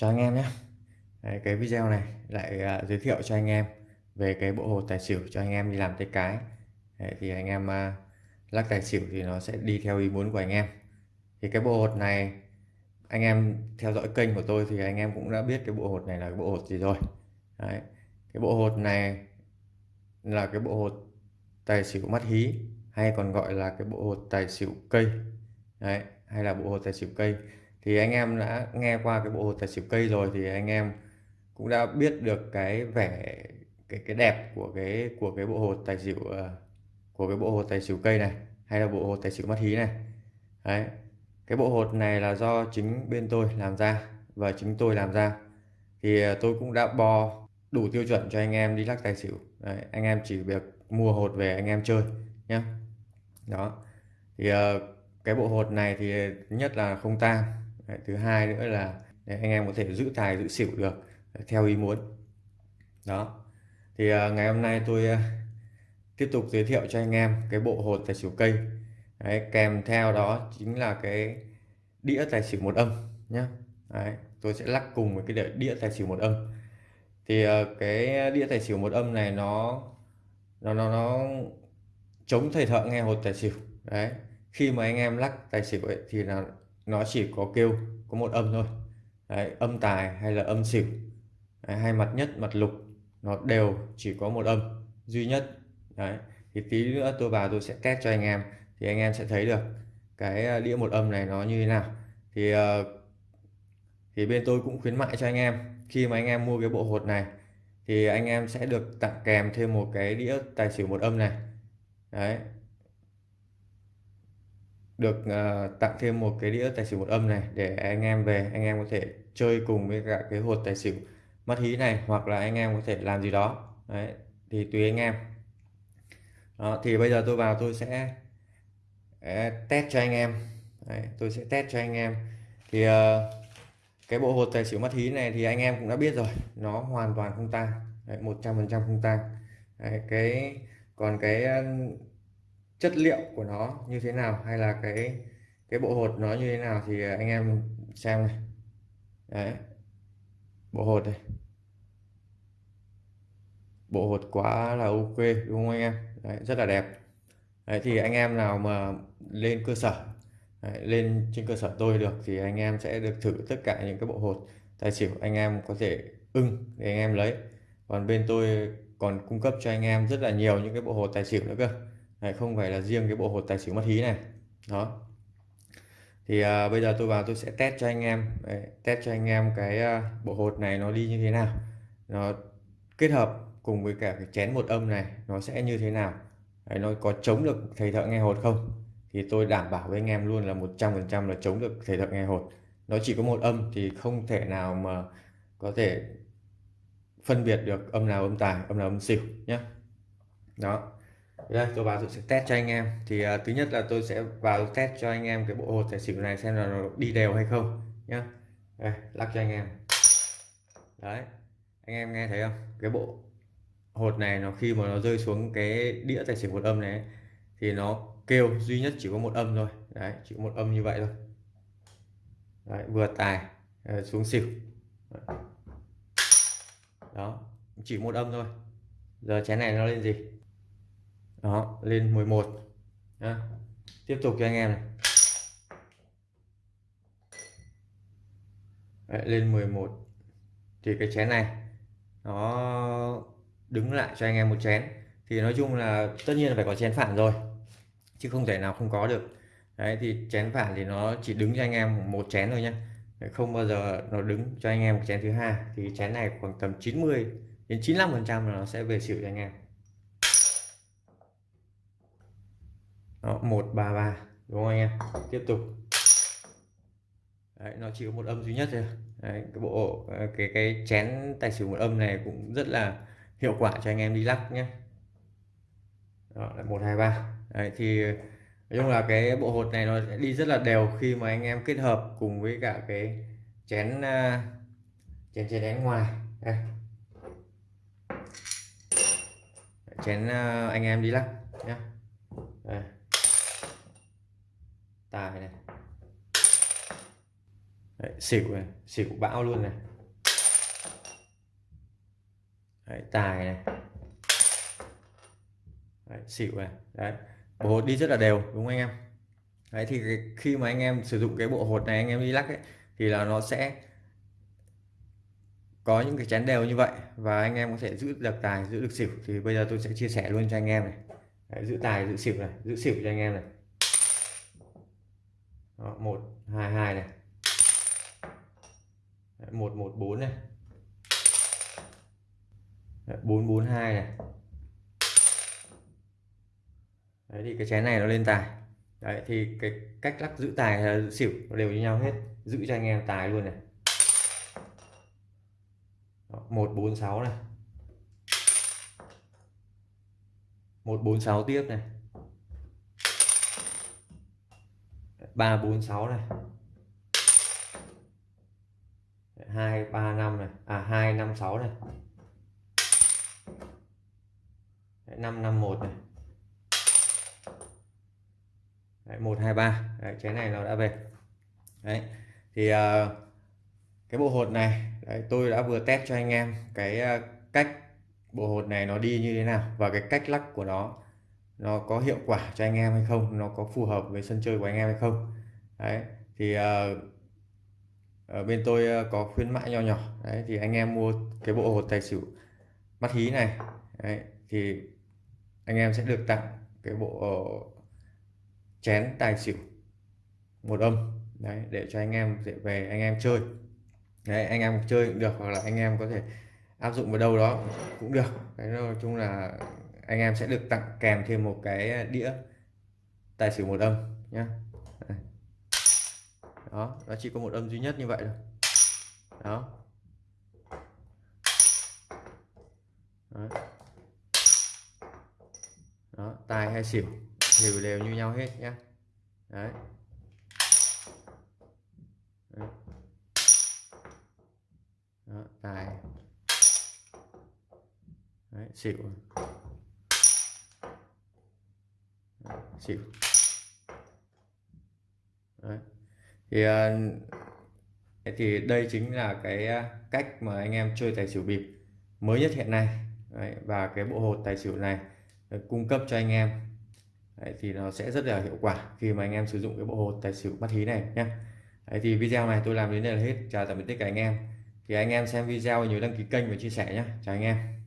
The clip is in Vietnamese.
Chào anh em nhé. Đấy, cái video này lại à, giới thiệu cho anh em về cái bộ hột tài xỉu cho anh em đi làm tay cái. Đấy, thì anh em à, lắc tài xỉu thì nó sẽ đi theo ý muốn của anh em. Thì cái bộ hột này anh em theo dõi kênh của tôi thì anh em cũng đã biết cái bộ hột này là cái bộ hột gì rồi. Đấy, cái bộ hột này là cái bộ hột tài xỉu mắt hí hay còn gọi là cái bộ hột tài xỉu cây. Đấy, hay là bộ hột tài xỉu cây thì anh em đã nghe qua cái bộ hột tài xỉu cây rồi thì anh em cũng đã biết được cái vẻ cái cái đẹp của cái của cái bộ hột tài xỉu ờ, của cái bộ hột tài xỉu cây này hay là bộ hột tài xỉu mắt hí này. Đấy cái bộ hột này là do chính bên tôi làm ra và chính tôi làm ra. Thì ờ, tôi cũng đã bò đủ tiêu chuẩn cho anh em đi lắc tài xỉu. Đấy, anh em chỉ việc mua hột về anh em chơi nhé đó thì ờ, cái bộ hột này thì nhất là không tang Đấy, thứ hai nữa là để anh em có thể giữ tài giữ xỉu được theo ý muốn. Đó. Thì uh, ngày hôm nay tôi uh, tiếp tục giới thiệu cho anh em cái bộ hột tài xỉu cây. Đấy, kèm theo đó chính là cái đĩa tài xỉu một âm nhé Đấy, tôi sẽ lắc cùng với cái đĩa tài xỉu một âm. Thì uh, cái đĩa tài xỉu một âm này nó nó nó nó chống thầy thợ nghe hột tài xỉu. Đấy khi mà anh em lắc tài xỉu ấy, thì là nó chỉ có kêu có một âm thôi. Đấy, âm tài hay là âm xỉu. Đấy, hay mặt nhất mặt lục nó đều chỉ có một âm duy nhất. Đấy thì tí nữa tôi vào tôi sẽ test cho anh em thì anh em sẽ thấy được cái à, đĩa một âm này nó như thế nào. Thì à, thì bên tôi cũng khuyến mại cho anh em khi mà anh em mua cái bộ hột này thì anh em sẽ được tặng kèm thêm một cái đĩa tài xỉu một âm này. Đấy được uh, tặng thêm một cái đĩa tài xỉu một âm này để anh em về anh em có thể chơi cùng với cả cái hột tài xỉu mắt hí này hoặc là anh em có thể làm gì đó. Đấy thì tùy anh em. Đó, thì bây giờ tôi vào tôi sẽ test cho anh em. Đấy, tôi sẽ test cho anh em. Thì uh, cái bộ hột tài xỉu mắt hí này thì anh em cũng đã biết rồi nó hoàn toàn không tang. Một trăm phần trăm không tang. Cái còn cái chất liệu của nó như thế nào hay là cái cái bộ hột nó như thế nào thì à, anh em xem này. Đấy. Bộ hột này. Bộ hột quá là ok đúng không anh em? Đấy, rất là đẹp. Đấy, thì anh em nào mà lên cơ sở đấy, lên trên cơ sở tôi được thì anh em sẽ được thử tất cả những cái bộ hột. Tài xỉu anh em có thể ưng để anh em lấy. Còn bên tôi còn cung cấp cho anh em rất là nhiều những cái bộ hột tài xỉu nữa cơ. Đấy, không phải là riêng cái bộ hột tài xỉu mất hí này. Đó. Thì à, bây giờ tôi vào tôi sẽ test cho anh em. Đấy, test cho anh em cái à, bộ hột này nó đi như thế nào. Nó kết hợp cùng với cả cái chén một âm này nó sẽ như thế nào. Đấy, nó có chống được thầy thợ nghe hột không? Thì tôi đảm bảo với anh em luôn là 100% là chống được thầy thợ nghe hột. Nó chỉ có một âm thì không thể nào mà có thể phân biệt được âm nào âm tài âm nào âm xỉu nhé đó đây tôi vào tôi sẽ test cho anh em. Thì uh, thứ nhất là tôi sẽ vào test cho anh em cái bộ hột tài xỉu này xem là nó đi đều hay không nhá. Đây, lắc cho anh em. Đấy anh em nghe thấy không? Cái bộ hột này nó khi mà nó rơi xuống cái đĩa tài xỉu một âm này thì nó kêu duy nhất chỉ có một âm thôi. Đấy chỉ có một âm như vậy thôi. Đấy, vừa tài à, xuống xỉu. Đó chỉ một âm thôi. Giờ chén này nó lên gì? Đó lên 11 Đó. tiếp tục cho anh em này. Đấy, lên 11 thì cái chén này nó đứng lại cho anh em một chén. Thì nói chung là tất nhiên là phải có chén phản rồi chứ không thể nào không có được. Đấy thì chén phản thì nó chỉ đứng cho anh em một chén thôi nhé không bao giờ nó đứng cho anh em một chén thứ hai. Thì chén này khoảng tầm 90 đến 95 phần trăm là nó sẽ về xỉu cho anh em. Đó, 133 đúng không anh em? Tiếp tục. Đấy, nó chỉ có một âm duy nhất thôi. Đấy, cái bộ ờ, cái cái chén tài xỉu một âm này cũng rất là hiệu quả cho anh em đi lắc nhé. Đó là một hai ba. Đấy, thì nói chung là cái bộ hột này nó sẽ đi rất là đều khi mà anh em kết hợp cùng với cả cái chén ờ, chén chén đánh ngoài. Đây. chén ờ, anh em đi lắc nhé. Đây tài này. Đấy, xỉu này xỉu bão luôn này. Đấy, tài này. Đấy, xỉu này. Đấy, bộ hột đi rất là đều đúng không anh em? Đấy, thì khi mà anh em sử dụng cái bộ hột này anh em đi lắc ấy, thì là nó sẽ có những cái chén đều như vậy và anh em có thể giữ được tài giữ được xỉu. Thì bây giờ tôi sẽ chia sẻ luôn cho anh em này. Đấy, giữ tài giữ xỉu này giữ xỉu cho anh em này. Đó, một hai hai này. Đấy, một một bốn này. Bốn bốn hai này. Đấy thì cái chén này nó lên tài. Đấy thì cái cách lắc giữ tài là giữ xỉu nó đều như nhau hết. Giữ cho anh em tài luôn này. Một bốn sáu này. Một bốn sáu tiếp này. Ba bốn sáu này. Hai ba năm này. À hai năm sáu này. Năm năm một này. Một hai ba. Chén này nó đã về. Đấy thì uh, cái bộ hột này đấy, tôi đã vừa test cho anh em cái uh, cách bộ hột này nó đi như thế nào và cái cách lắc của nó nó có hiệu quả cho anh em hay không nó có phù hợp với sân chơi của anh em hay không. Đấy thì uh, ở bên tôi ờ, có khuyến mãi nho nhỏ. Đấy thì anh em mua cái bộ hột tài xỉu mắt hí này đấy, thì anh em sẽ được tặng cái bộ chén tài xỉu một âm đấy để cho anh em dễ về anh em chơi. Đấy anh em chơi cũng được hoặc là anh em có thể áp dụng vào đâu đó cũng được. Cái nói chung là anh em sẽ được tặng kèm thêm một cái đĩa tài xỉu một âm nhé đó nó chỉ có một âm duy nhất như vậy thôi. Đó. Đó, đó tài hay xỉu đều đều như nhau hết nhé đấy. đấy. Đó, tài đấy, xỉu. Xỉu đấy. thì à, thì đây chính là cái à, cách mà anh em chơi tài xỉu bịp mới nhất hiện nay. Đấy, và cái bộ hột tài xỉu này cung cấp cho anh em. Đấy, thì nó sẽ rất là hiệu quả khi mà anh em sử dụng cái bộ hột tài xỉu bắt hí này nhé Đấy, thì video này tôi làm đến đây là hết. Chào tạm biệt tất cả anh em. Thì anh em xem video nhớ đăng ký kênh và chia sẻ nhé chào anh em.